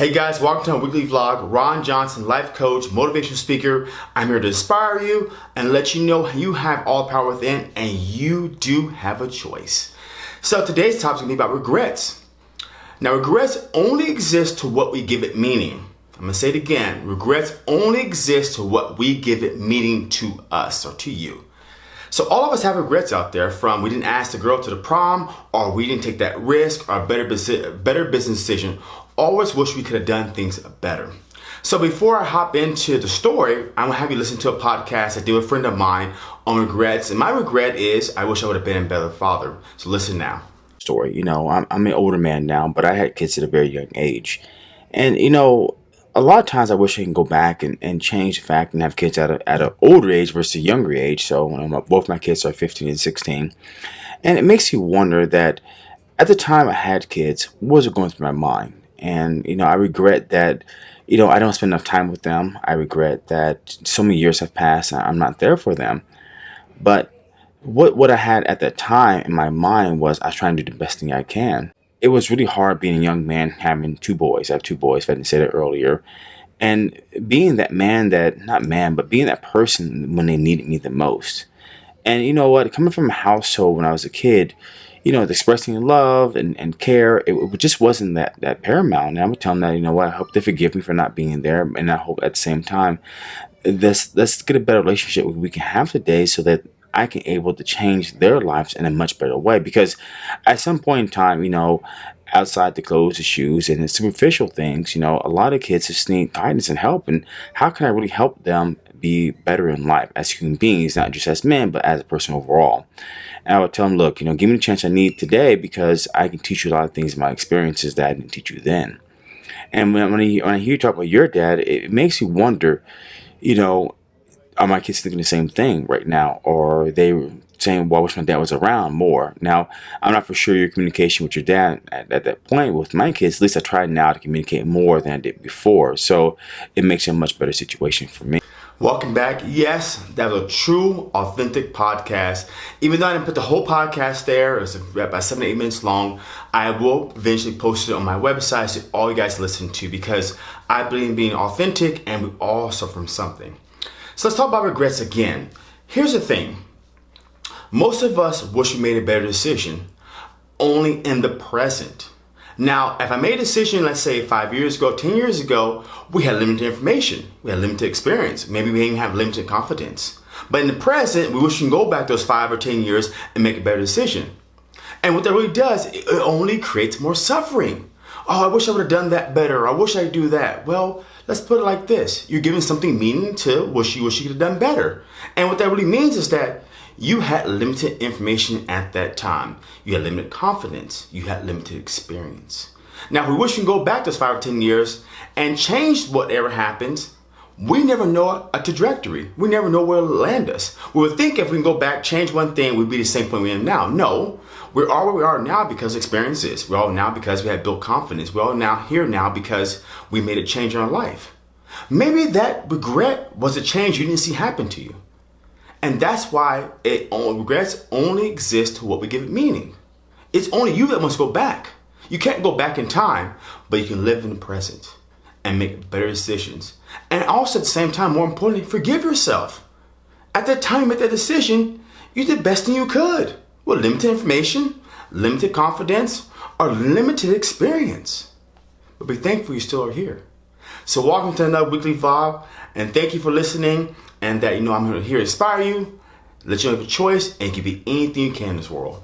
Hey guys, welcome to my weekly vlog. Ron Johnson, life coach, motivational speaker. I'm here to inspire you and let you know you have all power within and you do have a choice. So today's topic is gonna be about regrets. Now regrets only exist to what we give it meaning. I'm gonna say it again. Regrets only exist to what we give it meaning to us or to you. So all of us have regrets out there from we didn't ask the girl to the prom or we didn't take that risk or better, better business decision always wish we could have done things better. So before I hop into the story, I'm gonna have you listen to a podcast I do with a friend of mine on regrets. And my regret is I wish I would have been a better father. So listen now. Story, you know, I'm, I'm an older man now, but I had kids at a very young age. And, you know, a lot of times I wish I can go back and, and change the fact and have kids at, a, at an older age versus a younger age. So both my kids are 15 and 16. And it makes you wonder that at the time I had kids, what was going through my mind? And, you know, I regret that, you know, I don't spend enough time with them. I regret that so many years have passed and I'm not there for them. But what, what I had at that time in my mind was I was trying to do the best thing I can. It was really hard being a young man having two boys. I have two boys, if I didn't say that earlier. And being that man that, not man, but being that person when they needed me the most. And you know what? Coming from a household when I was a kid, you know, expressing love and, and care, it, it, just wasn't that, that paramount. And I would tell them that, you know what, I hope they forgive me for not being there. And I hope at the same time, let's, let's get a better relationship we can have today so that I can able to change their lives in a much better way. Because at some point in time, you know, outside the clothes, the shoes, and the superficial things, you know, a lot of kids just need guidance and help. And how can I really help them be better in life as human beings, not just as men, but as a person overall? And I would tell them, look, you know, give me the chance I need today because I can teach you a lot of things in my experiences that I didn't teach you then. And when, when, I, when I hear you talk about your dad, it makes you wonder, you know, are my kids thinking the same thing right now? Or are they saying, well, I wish my dad was around more? Now, I'm not for sure your communication with your dad at, at that point with my kids. At least I try now to communicate more than I did before. So it makes it a much better situation for me. Welcome back. Yes, that was a true, authentic podcast. Even though I didn't put the whole podcast there, it's about seven to eight minutes long, I will eventually post it on my website so all you guys listen to because I believe in being authentic and we all suffer from something. So let's talk about regrets again. Here's the thing. Most of us wish we made a better decision only in the present. Now, if I made a decision, let's say five years ago, 10 years ago, we had limited information. We had limited experience. Maybe we even have limited confidence. But in the present, we wish we can go back those five or 10 years and make a better decision. And what that really does, it only creates more suffering. Oh, I wish I would have done that better. I wish I do that. Well, let's put it like this. You're giving something meaning to wish you wish you could have done better. And what that really means is that you had limited information at that time. You had limited confidence. You had limited experience. Now, if we wish we can go back those five or 10 years and change whatever happens, we never know a trajectory. We never know where it'll land us. We would think if we can go back, change one thing, we'd be the same point we're now. No, we are where we are now because of experiences. We're all now because we have built confidence. We're all now here now because we made a change in our life. Maybe that regret was a change you didn't see happen to you. And that's why it regrets only exist to what we give it meaning. It's only you that must go back. You can't go back in time, but you can live in the present and make better decisions. And also at the same time, more importantly, forgive yourself. At that time you made that decision, you did the best thing you could with limited information, limited confidence, or limited experience. But be thankful you still are here. So welcome to another weekly vlog, and thank you for listening and that, you know, I'm here to inspire you, let you have a choice, and can be anything you can in this world.